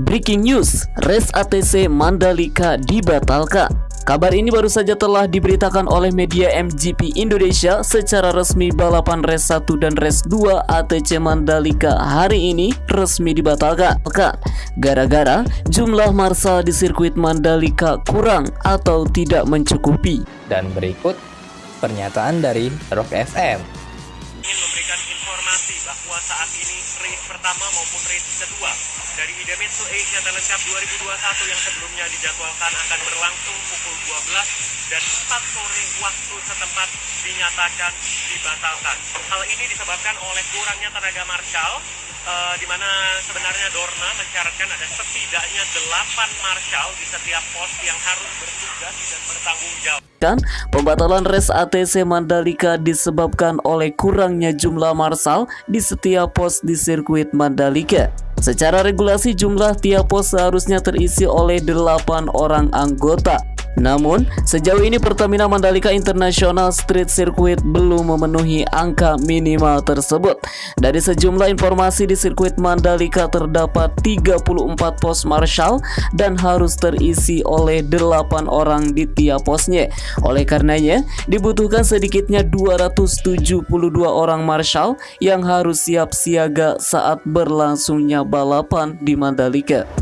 Breaking news, race ATC Mandalika dibatalkan. Kabar ini baru saja telah diberitakan oleh media MGP Indonesia secara resmi balapan race 1 dan race 2 ATC Mandalika hari ini resmi dibatalkan. Gara-gara jumlah marsal di sirkuit Mandalika kurang atau tidak mencukupi. Dan berikut pernyataan dari Rock FM. Bahwa saat ini race pertama maupun race kedua dari Idemitsu Asia Talent Cup 2021 yang sebelumnya dijadwalkan akan berlangsung pukul 12 dan 4 sore waktu setempat dinyatakan dibatalkan. Hal ini disebabkan oleh kurangnya tenaga marshal eh, di mana sebenarnya Dorna mencaratkan ada setidaknya 8 marshal di setiap pos yang harus bertugas dan bertanggung jawab. Kan pembatalan race ATC Mandalika disebabkan oleh kurangnya jumlah marsal di setiap pos di sirkuit Mandalika. Secara regulasi jumlah tiap pos seharusnya terisi oleh 8 orang anggota. Namun, sejauh ini Pertamina Mandalika International Street Circuit belum memenuhi angka minimal tersebut. Dari sejumlah informasi di sirkuit Mandalika terdapat 34 pos marshal dan harus terisi oleh 8 orang di tiap posnya. Oleh karenanya, dibutuhkan sedikitnya 272 orang marshal yang harus siap siaga saat berlangsungnya balapan di Mandalika.